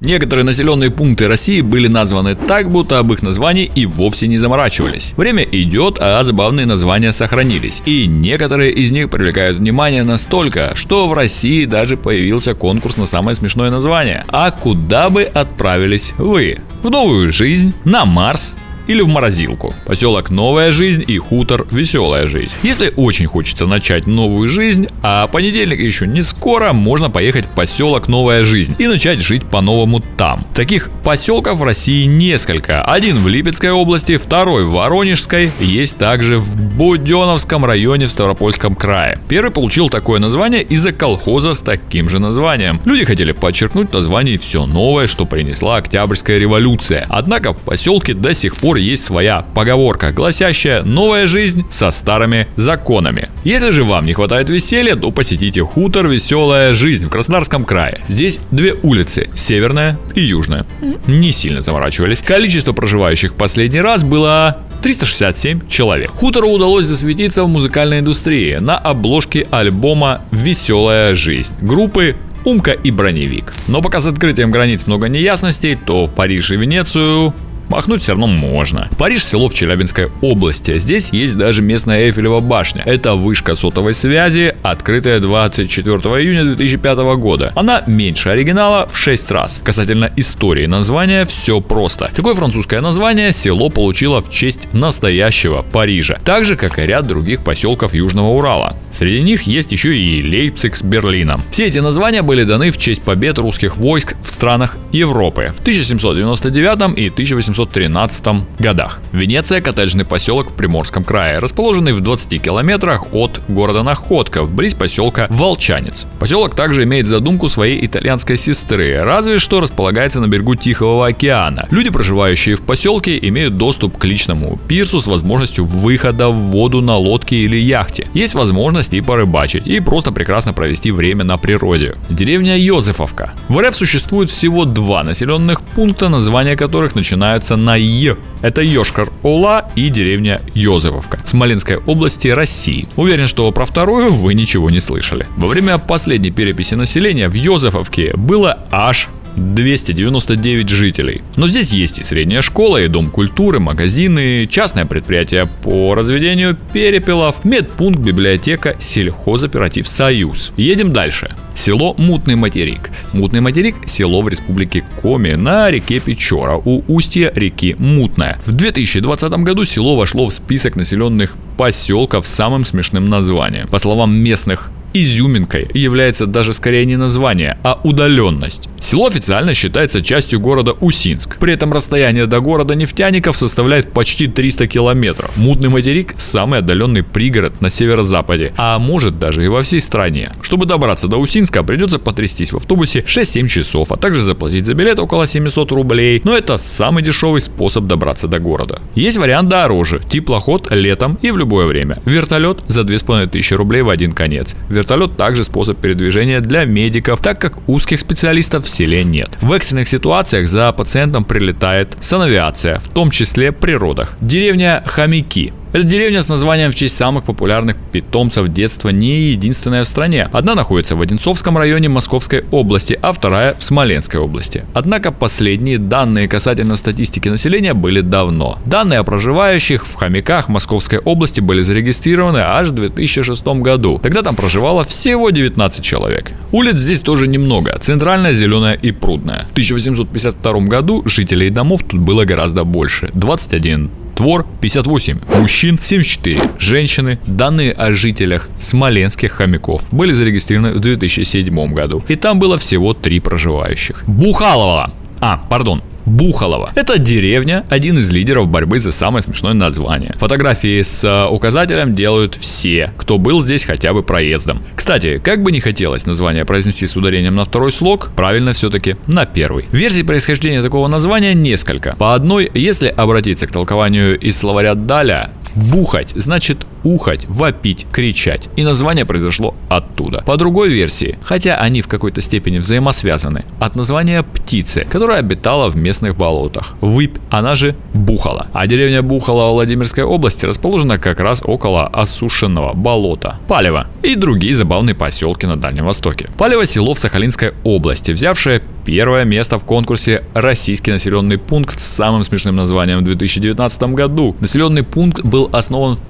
Некоторые населенные пункты России были названы так, будто об их названии и вовсе не заморачивались. Время идет, а забавные названия сохранились. И некоторые из них привлекают внимание настолько, что в России даже появился конкурс на самое смешное название. А куда бы отправились вы? В новую жизнь? На Марс? Или в морозилку. Поселок Новая Жизнь и хутор Веселая Жизнь. Если очень хочется начать новую жизнь, а понедельник еще не скоро, можно поехать в поселок Новая Жизнь и начать жить по-новому там. Таких поселков в России несколько. Один в Липецкой области, второй в Воронежской, есть также в Буденовском районе в Ставропольском крае. Первый получил такое название из-за колхоза с таким же названием. Люди хотели подчеркнуть название все новое, что принесла Октябрьская революция. Однако в поселке до сих пор есть своя поговорка, гласящая «новая жизнь со старыми законами». Если же вам не хватает веселья, то посетите хутор «Веселая жизнь» в Краснодарском крае. Здесь две улицы, северная и южная. Не сильно заморачивались. Количество проживающих последний раз было 367 человек. Хутору удалось засветиться в музыкальной индустрии на обложке альбома «Веселая жизнь» группы Умка и Броневик. Но пока с открытием границ много неясностей, то в Париж и Венецию Махнуть все равно можно. Париж – село в Челябинской области. Здесь есть даже местная Эйфелева башня. Это вышка сотовой связи, открытая 24 июня 2005 года. Она меньше оригинала в 6 раз. Касательно истории названия все просто. Такое французское название село получило в честь настоящего Парижа. Так же, как и ряд других поселков Южного Урала. Среди них есть еще и Лейпциг с Берлином. Все эти названия были даны в честь побед русских войск в странах Европы в 1799 и 1800 1813 годах. Венеция – коттеджный поселок в Приморском крае, расположенный в 20 километрах от города Находка, близ поселка Волчанец. Поселок также имеет задумку своей итальянской сестры, разве что располагается на берегу Тихого океана. Люди, проживающие в поселке, имеют доступ к личному пирсу с возможностью выхода в воду на лодке или яхте. Есть возможность и порыбачить, и просто прекрасно провести время на природе. Деревня Йозефовка. В РФ существует всего два населенных пункта, названия которых начинаются начинается на Е. Это Йошкар-Ола и деревня Йозефовка, Смоленской области России. Уверен, что про вторую вы ничего не слышали. Во время последней переписи населения в Йозефовке было аж 299 жителей. Но здесь есть и средняя школа, и дом культуры, магазины, частное предприятие по разведению перепелов, медпункт, библиотека, сельхозоператив «Союз». Едем дальше. Село Мутный материк. Мутный материк – село в республике Коми на реке Печора у устья реки Мутная. В 2020 году село вошло в список населенных поселков с самым смешным названием. По словам местных изюминкой является даже скорее не название, а удаленность. Село официально считается частью города Усинск. При этом расстояние до города нефтяников составляет почти 300 километров. Мутный материк – самый отдаленный пригород на северо-западе, а может даже и во всей стране. Чтобы добраться до Усинска, придется потрястись в автобусе 6-7 часов, а также заплатить за билет около 700 рублей. Но это самый дешевый способ добраться до города. Есть вариант дороже – теплоход летом и в любое время. Вертолет за 2500 рублей в один конец. Вертолет также способ передвижения для медиков, так как узких специалистов в селе нет. В экстренных ситуациях за пациентом прилетает санавиация, в том числе при родах. Деревня Хомяки эта деревня с названием в честь самых популярных питомцев детства не единственная в стране. Одна находится в Одинцовском районе Московской области, а вторая в Смоленской области. Однако последние данные касательно статистики населения были давно. Данные о проживающих в хомяках Московской области были зарегистрированы аж в 2006 году. Тогда там проживало всего 19 человек. Улиц здесь тоже немного, центральная, зеленая и прудная. В 1852 году жителей домов тут было гораздо больше, 21 Твор 58, мужчин 74, женщины. Данные о жителях смоленских хомяков были зарегистрированы в 2007 году. И там было всего три проживающих. Бухалова. А, пардон, Бухалова. Это деревня, один из лидеров борьбы за самое смешное название. Фотографии с э, указателем делают все, кто был здесь хотя бы проездом. Кстати, как бы не хотелось название произнести с ударением на второй слог, правильно все-таки на первый. Версий происхождения такого названия несколько. По одной, если обратиться к толкованию из словаря Даля, Бухать значит ухать, вопить, кричать. И название произошло оттуда. По другой версии, хотя они в какой-то степени взаимосвязаны, от названия птицы, которая обитала в местных болотах. Выпь, она же Бухала. А деревня Бухала Владимирской области расположена как раз около осушенного болота. Палево и другие забавные поселки на Дальнем Востоке. Палево село в Сахалинской области, взявшее первое место в конкурсе «Российский населенный пункт» с самым смешным названием в 2019 году. Населенный пункт был основан в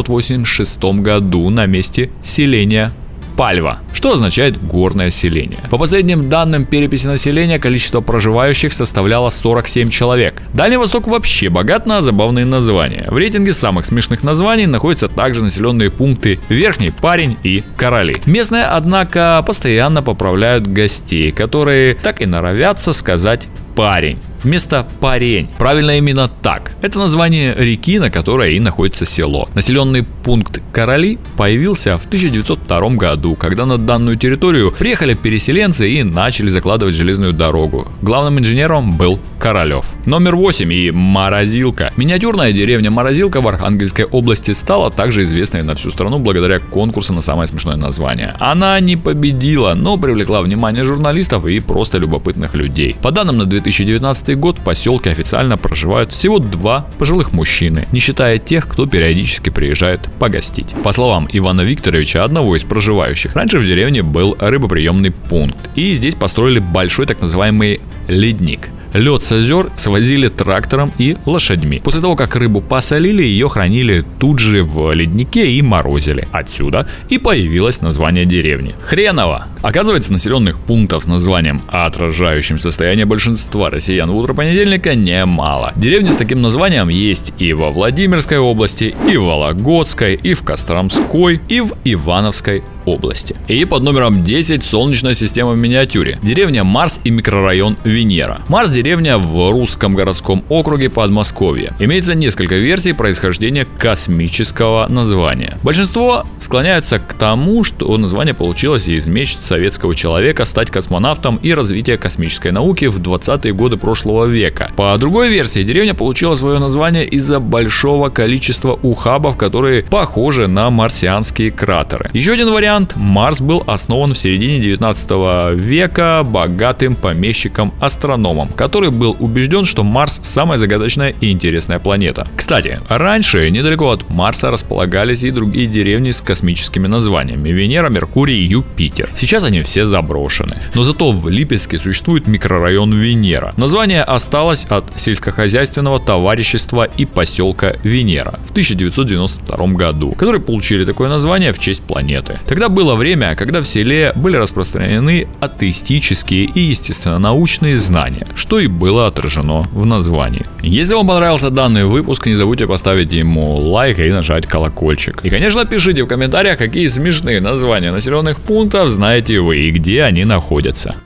1886 году на месте селения Пальва, что означает горное селение. По последним данным переписи населения, количество проживающих составляло 47 человек. Дальний Восток вообще богат на забавные названия. В рейтинге самых смешных названий находятся также населенные пункты Верхний Парень и Короли. Местные, однако, постоянно поправляют гостей, которые так и норовятся сказать парень вместо парень. Правильно именно так. Это название реки, на которой и находится село. Населенный пункт Короли появился в 1902 году, когда на данную территорию приехали переселенцы и начали закладывать железную дорогу. Главным инженером был Королев. Номер 8 и Морозилка. Миниатюрная деревня Морозилка в Архангельской области стала также известной на всю страну благодаря конкурсу на самое смешное название. Она не победила, но привлекла внимание журналистов и просто любопытных людей. По данным на 2019 год в поселке официально проживают всего два пожилых мужчины, не считая тех, кто периодически приезжает погостить. По словам Ивана Викторовича, одного из проживающих, раньше в деревне был рыбоприемный пункт, и здесь построили большой так называемый ледник. Лед с озер свозили трактором и лошадьми. После того, как рыбу посолили, ее хранили тут же в леднике и морозили. Отсюда и появилось название деревни. Хреново! Оказывается, населенных пунктов с названием, отражающим состояние большинства россиян в утро понедельника, немало. Деревни с таким названием есть и во Владимирской области, и в Вологодской, и в Костромской, и в Ивановской области. И под номером 10 Солнечная система в миниатюре. Деревня Марс и микрорайон Венера. Марс деревня в русском городском округе Подмосковья. Имеется несколько версий происхождения космического названия. Большинство склоняются к тому, что название получилось из мечт советского человека стать космонавтом и развития космической науки в 20-е годы прошлого века. По другой версии, деревня получила свое название из-за большого количества ухабов, которые похожи на марсианские кратеры. Еще один вариант вариант, Марс был основан в середине 19 века богатым помещиком-астрономом, который был убежден, что Марс самая загадочная и интересная планета. Кстати, раньше недалеко от Марса располагались и другие деревни с космическими названиями Венера, Меркурий Юпитер. Сейчас они все заброшены. Но зато в Липецке существует микрорайон Венера. Название осталось от сельскохозяйственного товарищества и поселка Венера в 1992 году, которые получили такое название в честь планеты. Тогда Тогда было время, когда в селе были распространены атеистические и естественно-научные знания, что и было отражено в названии. Если вам понравился данный выпуск, не забудьте поставить ему лайк и нажать колокольчик. И, конечно, пишите в комментариях, какие смешные названия населенных пунктов знаете вы и где они находятся.